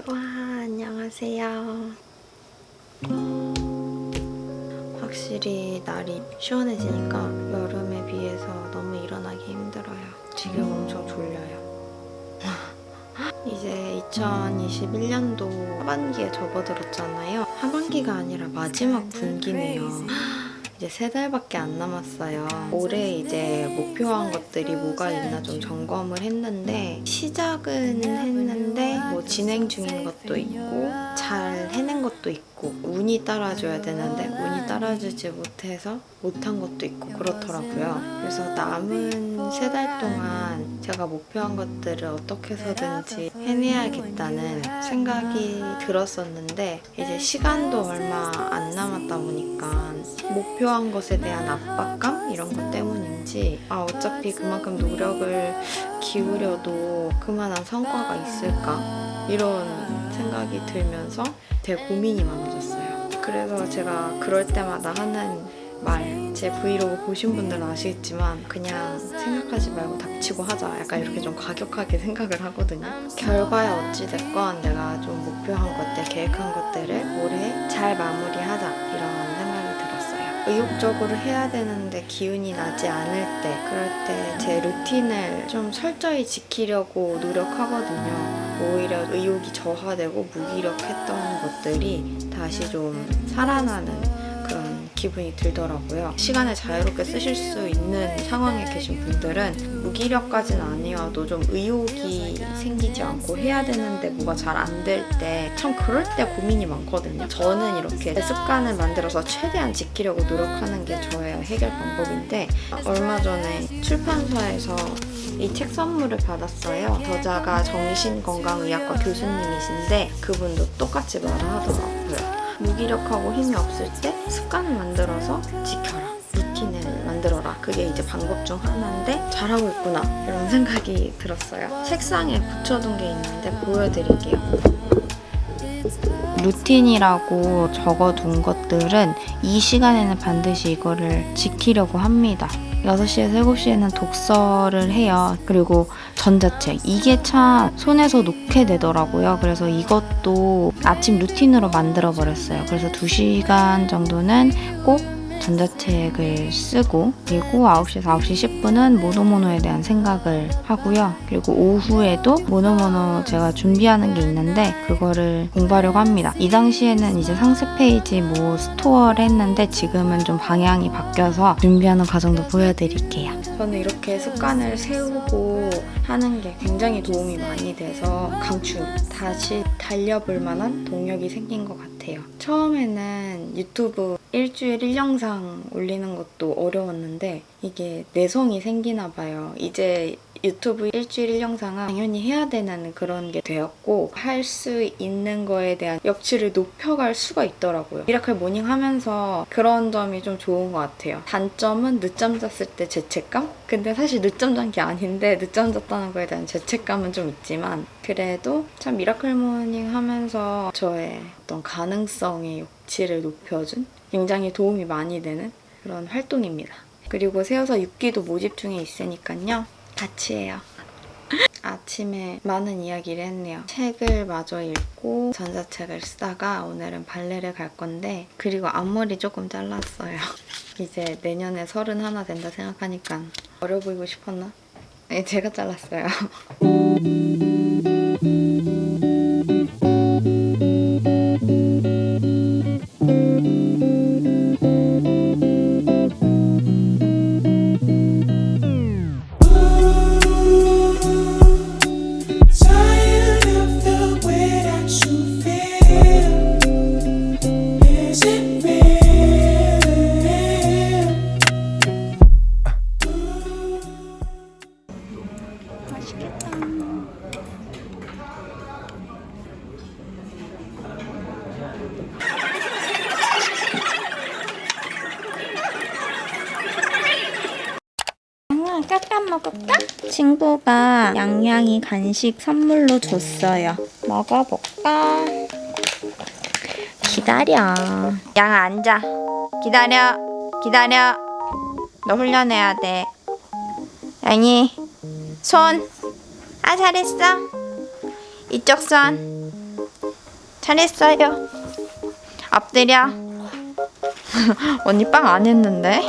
와 안녕하세요. 확실히 날이 시원해지니까 여름에 비해서 너무 일어나기 힘들어요. 지금 엄청 졸려요. 이제 2021년도 하반기에 접어들었잖아요. 하반기가 아니라 마지막 분기네요. 이제 세 달밖에 안 남았어요. 올해 이제 목표한 것들이 뭐가 있나 좀 점검을 했는데 시작은 했는데 뭐 진행 중인 것도 있고 잘 해낸 것도 있고 운이 따라줘야 되는데 운이 따라주지 못해서 못한 것도 있고 그렇더라고요. 그래서 남은 세 달 동안 제가 목표한 것들을 어떻게 해서든지 해내야겠다는 생각이 들었었는데 이제 시간도 얼마 안 남았다 보니까 목표 한 것에 대한 압박감 이런 것 때문인지 아 어차피 그만큼 노력을 기울여도 그만한 성과가 있을까 이런 생각이 들면서 되게 고민이 많아졌어요. 그래서 제가 그럴 때마다 하는 말, 제 브이로그 보신 분들은 아시겠지만 그냥 생각하지 말고 닥치고 하자 약간 이렇게 좀 과격하게 생각을 하거든요. 결과에 어찌됐건 내가 좀 목표한 것들, 계획한 것들을 올해 잘 마무리하자 이런. 의욕적으로 해야 되는데 기운이 나지 않을 때 그럴 때 제 루틴을 좀 철저히 지키려고 노력하거든요. 오히려 의욕이 저하되고 무기력했던 것들이 다시 좀 살아나는 기분이 들더라고요. 시간을 자유롭게 쓰실 수 있는 상황에 계신 분들은 무기력까지는 아니어도 좀 의욕이 생기지 않고 해야 되는데 뭐가 잘 안 될 때 참 그럴 때 고민이 많거든요. 저는 이렇게 습관을 만들어서 최대한 지키려고 노력하는 게 저의 해결 방법인데 얼마 전에 출판사에서 이 책 선물을 받았어요. 저자가 정신건강의학과 교수님이신데 그분도 똑같이 말을 하더라고요. 무기력하고 힘이 없을 때 습관을 만들어서 지켜라. 루틴을 만들어라. 그게 이제 방법 중 하나인데 잘하고 있구나. 이런 생각이 들었어요. 책상에 붙여둔 게 있는데 보여드릴게요. 루틴이라고 적어둔 것들은 이 시간에는 반드시 이거를 지키려고 합니다. 6시에서 7시에는 독서를 해요. 그리고 전자책. 이게 참 손에서 놓게 되더라고요. 그래서 이것도 아침 루틴으로 만들어 버렸어요. 그래서 2시간 정도는 꼭 전자책을 쓰고 그리고 9시에서 9시 10분은 모노모노에 대한 생각을 하고요. 그리고 오후에도 모노모노 제가 준비하는 게 있는데 그거를 공부하려고 합니다. 이 당시에는 이제 상세 페이지 뭐 store를 했는데 지금은 좀 방향이 바뀌어서 준비하는 과정도 보여드릴게요. 저는 이렇게 습관을 세우고 하는 게 굉장히 도움이 많이 돼서 강추 다시 달려볼 만한 동력이 생긴 것 같아요. 처음에는 유튜브 일주일 1영상 올리는 것도 어려웠는데 이게 내성이 생기나 봐요. 이제 유튜브 일주일 1영상은 당연히 해야 되는 그런 게 되었고 할 수 있는 거에 대한 역치를 높여갈 수가 있더라고요. miracle morning 하면서 그런 점이 좀 좋은 것 같아요. 단점은 늦잠 잤을 때 죄책감? 근데 사실 늦잠 잔 게 아닌데 늦잠 잤다는 거에 대한 죄책감은 좀 있지만 그래도 참 miracle morning 하면서 저의 어떤 가능성의 역치를 높여준 굉장히 도움이 많이 되는 그런 활동입니다. 그리고 세워서 6기도 모집 중에 있으니까요. 해요. 아침에 많은 이야기를 했네요. 책을 마저 읽고 전자책을 쓰다가 오늘은 발레를 갈 건데 그리고 앞머리 조금 잘랐어요. 이제 내년에 서른 하나 된다 생각하니까 어려 보이고 싶었나? 네, 제가 잘랐어요. 간식 선물로 줬어요. 먹어볼까? 기다려. 양 앉아. 기다려. 기다려. 너 훈련해야 돼. 양이 손. 아 잘했어. 이쪽 손. 잘했어요. 엎드려. 언니 빵 안 했는데.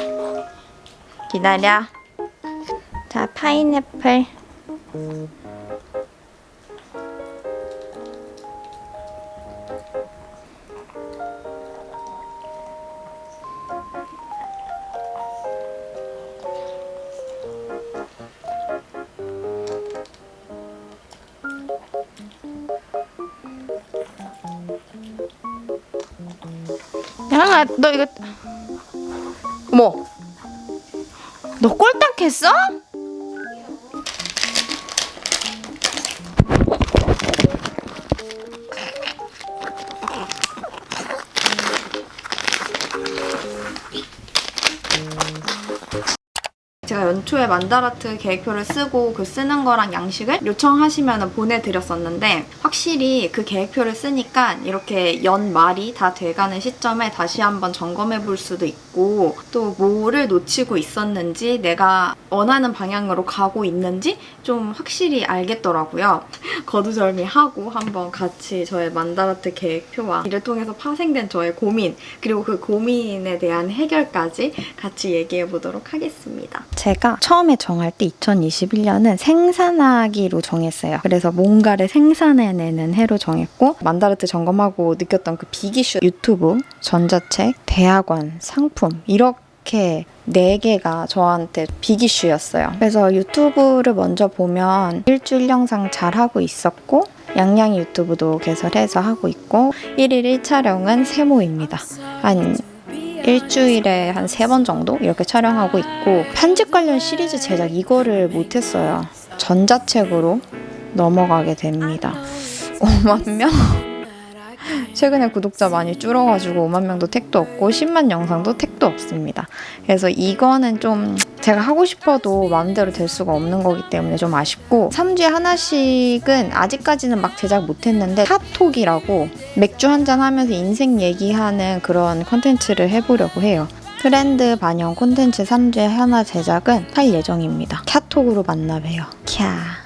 기다려. 자, 파인애플. 야, 너 이거 어머. 너 꼴딱 했어? 제가 연초에 만다라트 계획표를 쓰고 그 쓰는 거랑 양식을 요청하시면 보내드렸었는데 확실히 그 계획표를 쓰니까 이렇게 연말이 다 돼가는 시점에 다시 한번 점검해 볼 수도 있고 또 뭐를 놓치고 있었는지 내가 원하는 방향으로 가고 있는지 좀 확실히 알겠더라고요. 거두절미하고 한번 같이 저의 만다라트 계획표와 이를 통해서 파생된 저의 고민 그리고 그 고민에 대한 해결까지 같이 얘기해 보도록 하겠습니다. 제가 처음에 정할 때 2021년은 생산하기로 정했어요. 그래서 뭔가를 생산해내는 해로 정했고 만다르트 점검하고 느꼈던 그 빅이슈 유튜브, 전자책, 대학원, 상품 이렇게 네 개가 저한테 빅이슈였어요. 그래서 유튜브를 먼저 보면 일주일 영상 잘 하고 있었고 양양이 유튜브도 개설해서 하고 있고 1일 1촬영은 세모입니다. 한 일주일에 한 세 번 정도 이렇게 촬영하고 있고 편집 관련 시리즈 제작 이거를 못했어요. 전자책으로 넘어가게 됩니다. 5만 명? 최근에 구독자 많이 줄어가지고 5만 명도 택도 없고 10만 영상도 택도 없습니다. 그래서 이거는 좀 제가 하고 싶어도 마음대로 될 수가 없는 거기 때문에 좀 아쉽고 3주에 하나씩은 아직까지는 막 제작 못했는데 카톡이라고 맥주 한잔 하면서 인생 얘기하는 그런 컨텐츠를 해보려고 해요. 트렌드 반영 콘텐츠 3주에 하나 제작은 할 예정입니다. 카톡으로 만나 봬요. 캬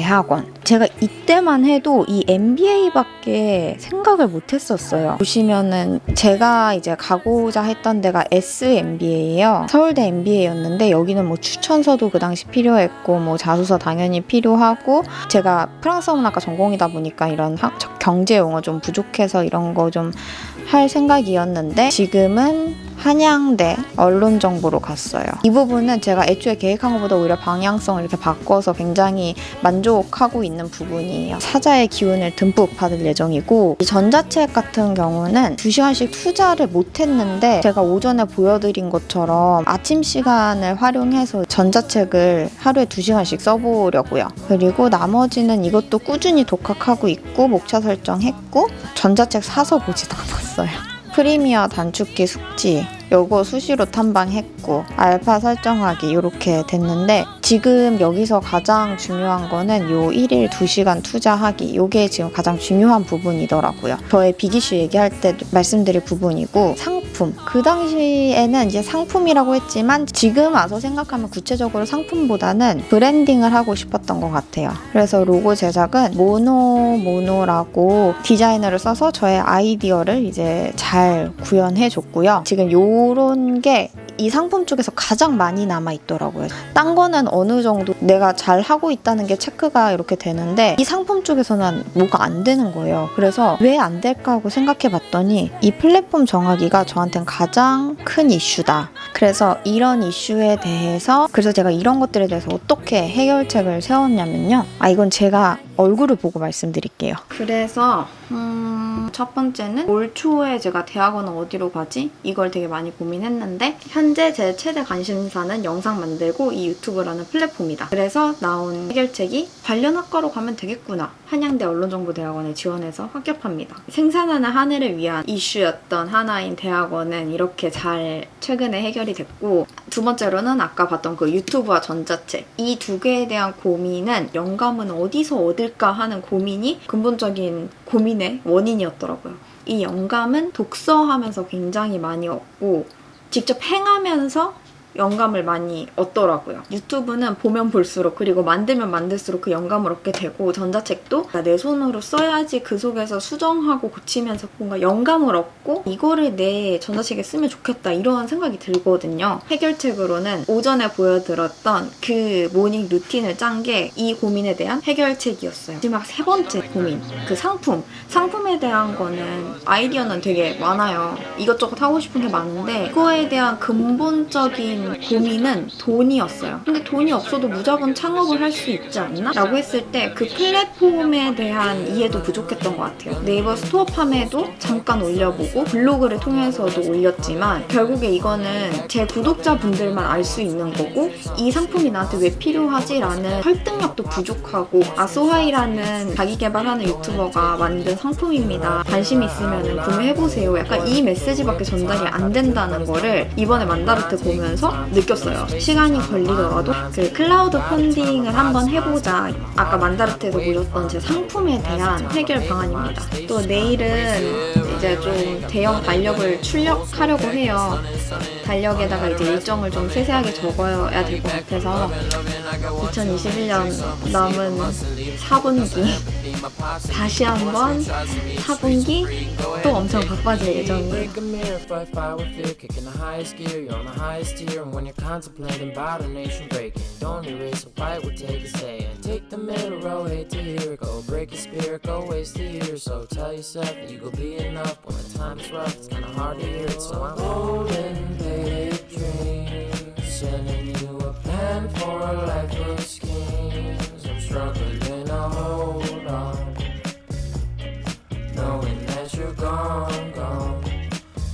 대학원. 제가 이때만 해도 이 MBA밖에 생각을 못 했었어요. 보시면은 제가 이제 가고자 했던 데가 SMBA예요. 서울대 MBA였는데 여기는 뭐 추천서도 그 당시 필요했고 뭐 자소서 당연히 필요하고 제가 프랑스 문학과 전공이다 보니까 이런 학- 경제 용어 좀 부족해서 이런 거 좀 할 생각이었는데 지금은 한양대 언론정보로 갔어요. 이 부분은 제가 애초에 계획한 것보다 오히려 방향성을 이렇게 바꿔서 굉장히 만족하고 있는 부분이에요. 사자의 기운을 듬뿍 받을 예정이고 이 전자책 같은 경우는 2시간씩 투자를 못했는데 제가 오전에 보여드린 것처럼 아침 시간을 활용해서 전자책을 하루에 2시간씩 써보려고요. 그리고 나머지는 이것도 꾸준히 독학하고 있고 목차 설정했고 전자책 사서 보지도 않았어요. 프리미어 단축키 숙지 요거 수시로 탐방했고 알파 설정하기 이렇게 됐는데 지금 여기서 가장 중요한 거는 요 1일 2시간 투자하기 요게 지금 가장 중요한 부분이더라고요. 저의 비기슈 얘기할 때 말씀드릴 부분이고 상 품 그 당시에는 이제 상품이라고 했지만 지금 와서 생각하면 구체적으로 상품보다는 브랜딩을 하고 싶었던 것 같아요. 그래서 로고 제작은 모노 모노라고 디자이너를 써서 저의 아이디어를 이제 잘 구현해 줬고요. 지금 요런 게 이 상품 쪽에서 가장 많이 남아 있더라고요. 딴 거는 어느 정도 내가 잘 하고 있다는 게 체크가 이렇게 되는데 이 상품 쪽에서는 뭐가 안 되는 거예요. 그래서 왜 안 될까 하고 생각해 봤더니 이 플랫폼 정하기가 저한테는 가장 큰 이슈다. 그래서 이런 이슈에 대해서 그래서 제가 이런 것들에 대해서 어떻게 해결책을 세웠냐면요. 아 이건 제가 얼굴을 보고 말씀드릴게요. 그래서 음, 첫 번째는 올 초에 제가 대학원은 어디로 가지? 이걸 되게 많이 고민했는데 현재 제 최대 관심사는 영상 만들고 이 유튜브라는 플랫폼이다. 그래서 나온 해결책이 관련 학과로 가면 되겠구나. 한양대 언론정보대학원에 지원해서 합격합니다. 생산하는 한 해를 위한 이슈였던 하나인 대학원은 이렇게 잘 최근에 해결이 됐고 두 번째로는 아까 봤던 그 유튜브와 전자책 이 두 개에 대한 고민은 영감은 어디서 얻을까 하는 고민이 근본적인 고민의 원인이었더라고요. 이 영감은 독서하면서 굉장히 많이 얻고 직접 행하면서 영감을 많이 얻더라고요. 유튜브는 보면 볼수록 그리고 만들면 만들수록 그 영감을 얻게 되고 전자책도 내 손으로 써야지 그 속에서 수정하고 고치면서 뭔가 영감을 얻고 이거를 내 전자책에 쓰면 좋겠다 이런 생각이 들거든요. 해결책으로는 오전에 보여드렸던 그 morning routine을 짠 게 이 고민에 대한 해결책이었어요. 마지막 세 번째 고민 그 상품 상품에 대한 거는 아이디어는 되게 많아요. 이것저것 하고 싶은 게 많은데 그거에 대한 근본적인 고민은 돈이었어요. 근데 돈이 없어도 무조건 창업을 할 수 있지 않나? 라고 했을 때 그 플랫폼에 대한 이해도 부족했던 것 같아요. 네이버 스토어 팜에도 잠깐 올려보고 블로그를 통해서도 올렸지만 결국에 이거는 제 구독자분들만 알 수 있는 거고 이 상품이 나한테 왜 필요하지? 라는 설득력도 부족하고 아소하이라는 자기 개발하는 유튜버가 만든 상품입니다. 관심 있으면 구매해보세요. 약간 이 메시지밖에 전달이 안 된다는 거를 이번에 만다르트 보면서 느꼈어요. 시간이 걸리더라도 그 클라우드 펀딩을 한번 해보자. 아까 만다르트에서 보셨던 제 상품에 대한 해결 방안입니다. 또 내일은 이제 좀 대형 달력을 출력하려고 해요. 달력에다가 이제 일정을 좀 세세하게 적어야 될 것 같아서 2021년 남은 4분기 다시 한번 4분기 또 엄청 바빠질 예정이에요. Break your spirit, go waste a year. So tell yourself you go be enough when the time's rough. It's kinda hard to hear it, so I'm holding big dreams, sending you a pen for a life of schemes. I'm struggling to hold on, knowing that you're gone, gone.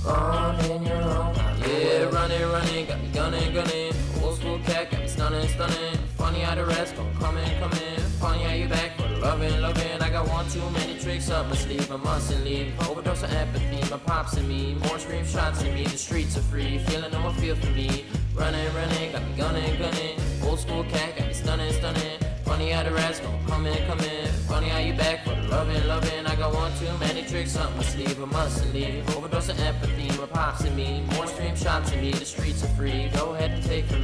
on in your own Yeah, running, running, got me gunning, gunning. Old school cat, got me stunning, stunning. Funny how the rest gon' come in, come in. Funny how you back for loving, loving. Too many tricks up my sleeve, I mustn't leave. Overdose of empathy, my pops and me. More scream shots in me, the streets are free. Feeling no one feel for me. Running, running, got me gunning, gunning. Old school cat, got me stunning, stunning. Funny how the rats gon' come in, come in. Funny how you back for the loving, loving. I got one too many tricks up my sleeve, I mustn't leave. Overdose of empathy, my pops and me. More stream shots in me, the streets are free. Go ahead and take from